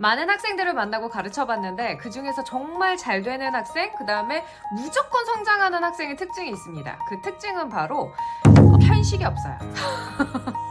많은 학생들을 만나고 가르쳐 봤는데 그 중에서 정말 잘 되는 학생, 그 다음에 무조건 성장하는 학생의 특징이 있습니다. 그 특징은 바로 어, 편식이 없어요.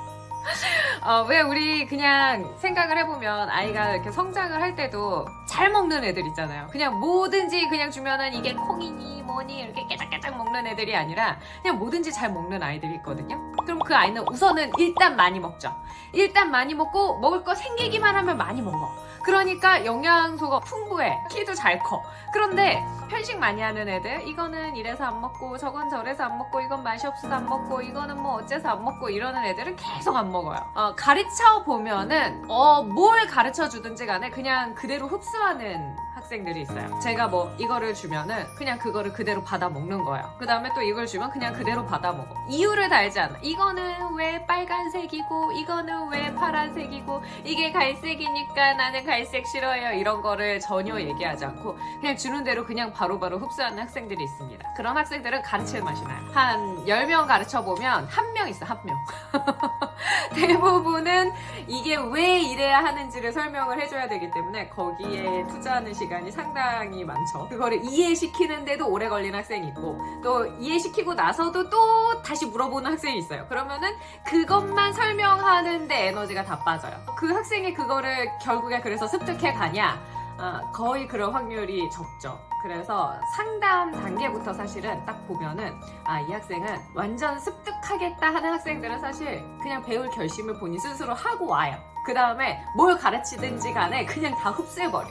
어, 왜 우리 그냥 생각을 해보면 아이가 이렇게 성장을 할 때도 잘 먹는 애들 있잖아요. 그냥 뭐든지 그냥 주면은 이게 콩이니 뭐니 이렇게 깨작깨작 먹는 애들이 아니라 그냥 뭐든지 잘 먹는 아이들이 있거든요. 그럼 그 아이는 우선은 일단 많이 먹죠. 일단 많이 먹고 먹을 거 생기기만 하면 많이 먹어. 그러니까 영양소가 풍부해. 키도 잘 커. 그런데 편식 많이 하는 애들 이거는 이래서 안 먹고 저건 저래서 안 먹고 이건 맛이 없어서 안 먹고 이거는 뭐 어째서 안 먹고 이러는 애들은 계속 안 먹어요. 어, 가르쳐 보면은 어, 뭘 가르쳐 주든지 간에 그냥 그대로 흡수하는 학생들이 있어요. 제가 뭐 이거를 주면은 그냥 그거를 그대로 받아 먹는 거예요. 그 다음에 또 이걸 주면 그냥 그대로 받아 먹어. 이유를 달지 않아. 이거는 왜 빨간색이고 이거는 왜 파란색이고 이게 갈색이니까 나는 갈색 싫어해요. 이런 거를 전혀 얘기하지 않고 그냥 주는 대로 그냥 바로 바로 흡수하는 학생들이 있습니다. 그런 학생들은 가르칠 맛이 나요. 한 10명 가르쳐 보면 한 명 있어, 한 명. 대부분은 이게 왜 이래야 하는지를 설명을 해줘야 되기 때문에 거기에 투자하는 시간이 상당히 많죠. 그거를 이해시키는데도 오래 걸리는 학생이 있고 또 이해시키고 나서도 또 다시 물어보는 학생이 있어요. 그러면은 그것만 설명하는데 에너지가 다 빠져요. 그 학생이 그거를 결국에 그래서 습득해 가냐? 아, 거의 그럴 확률이 적죠. 그래서 상담 단계부터 사실은 딱 보면은 아, 이 학생은 완전 습득하겠다 하는 학생들은 사실 그냥 배울 결심을 본인 스스로 하고 와요. 그 다음에 뭘 가르치든지 간에 그냥 다 흡수해버려.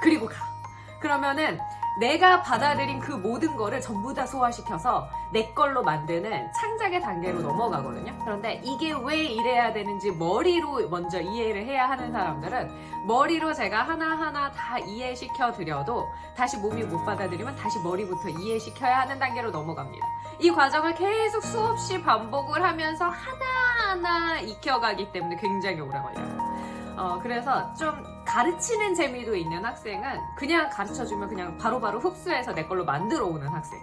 그리고 가. 그러면은 내가 받아들인 그 모든 거를 전부 다 소화시켜서 내 걸로 만드는 창작의 단계로 넘어가거든요. 그런데 이게 왜 이래야 되는지 머리로 먼저 이해를 해야 하는 사람들은 머리로 제가 하나하나 다 이해시켜 드려도 다시 몸이 못 받아들이면 다시 머리부터 이해시켜야 하는 단계로 넘어갑니다. 이 과정을 계속 수없이 반복을 하면서 하나하나 익혀가기 때문에 굉장히 오래 걸려요. 어, 그래서 좀 가르치는 재미도 있는 학생은 그냥 가르쳐주면 그냥 바로 바로 흡수해서 내 걸로 만들어 오는 학생.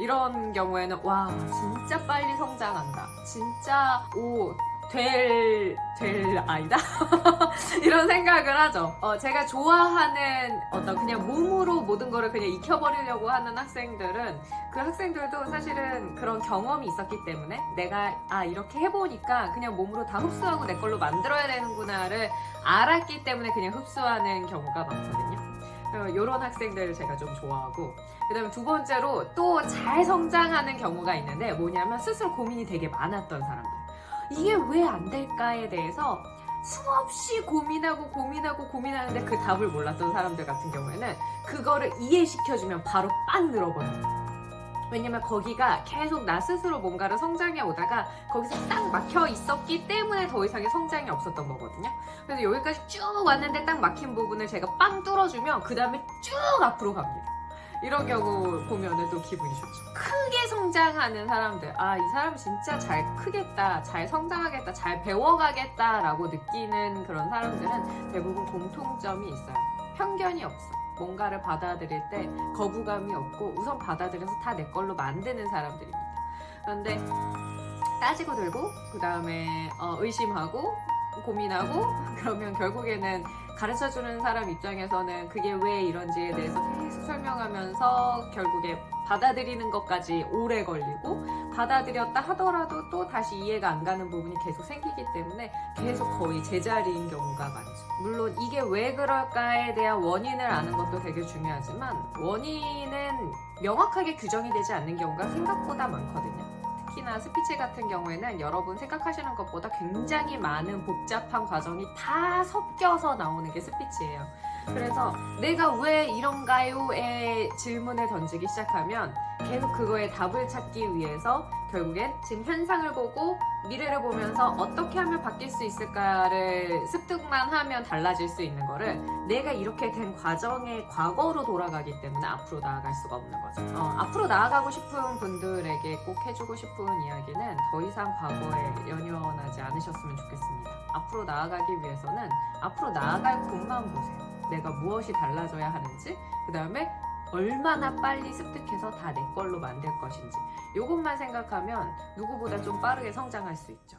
이런 경우에는 와 진짜 빨리 성장한다. 진짜 오 될, 될 아이다? 이런 생각을 하죠. 어, 제가 좋아하는 어떤 그냥 몸으로 모든 거를 그냥 익혀버리려고 하는 학생들은 그 학생들도 사실은 그런 경험이 있었기 때문에 내가 아, 이렇게 해보니까 그냥 몸으로 다 흡수하고 내 걸로 만들어야 되는구나를 알았기 때문에 그냥 흡수하는 경우가 많거든요. 이런 학생들을 제가 좀 좋아하고 그 다음에 두 번째로 또 잘 성장하는 경우가 있는데 뭐냐면 스스로 고민이 되게 많았던 사람들 이게 왜 안 될까에 대해서 수없이 고민하고 고민하고 고민하는데 그 답을 몰랐던 사람들 같은 경우에는 그거를 이해시켜주면 바로 빵 늘어버려요. 왜냐면 거기가 계속 나 스스로 뭔가를 성장해 오다가 거기서 딱 막혀 있었기 때문에 더 이상의 성장이 없었던 거거든요. 그래서 여기까지 쭉 왔는데 딱 막힌 부분을 제가 빵 뚫어주면 그 다음에 쭉 앞으로 갑니다. 이런 경우 보면 은 또 기분이 좋죠. 크게 성장하는 사람들, 아, 이 사람 진짜 잘 크겠다, 잘 성장하겠다, 잘 배워가겠다 라고 느끼는 그런 사람들은 대부분 공통점이 있어요. 편견이 없어. 뭔가를 받아들일 때 거부감이 없고 우선 받아들여서 다 내 걸로 만드는 사람들입니다. 그런데 따지고 들고 그 다음에 어, 의심하고 고민하고 그러면 결국에는 가르쳐주는 사람 입장에서는 그게 왜 이런지에 대해서 계속 설명하면서 결국에 받아들이는 것까지 오래 걸리고 받아들였다 하더라도 또 다시 이해가 안 가는 부분이 계속 생기기 때문에 계속 거의 제자리인 경우가 많죠. 물론 이게 왜 그럴까에 대한 원인을 아는 것도 되게 중요하지만 원인은 명확하게 규정이 되지 않는 경우가 생각보다 많거든요. 특히나 스피치 같은 경우에는 여러분 생각하시는 것보다 굉장히 많은 복잡한 과정이 다 섞여서 나오는 게 스피치예요. 그래서 내가 왜 이런가요의 질문을 던지기 시작하면 계속 그거에 답을 찾기 위해서 결국엔 지금 현상을 보고 미래를 보면서 어떻게 하면 바뀔 수 있을까를 습득만 하면 달라질 수 있는 거를 내가 이렇게 된 과정의 과거로 돌아가기 때문에 앞으로 나아갈 수가 없는 거죠. 어, 앞으로 나아가고 싶은 분들에게 꼭 해주고 싶은 이야기는 더 이상 과거에 연연하지 않으셨으면 좋겠습니다. 앞으로 나아가기 위해서는 앞으로 나아갈 곳만 보세요. 내가 무엇이 달라져야 하는지 그 다음에 얼마나 빨리 습득해서 다 내 걸로 만들 것인지 이것만 생각하면 누구보다 좀 빠르게 성장할 수 있죠.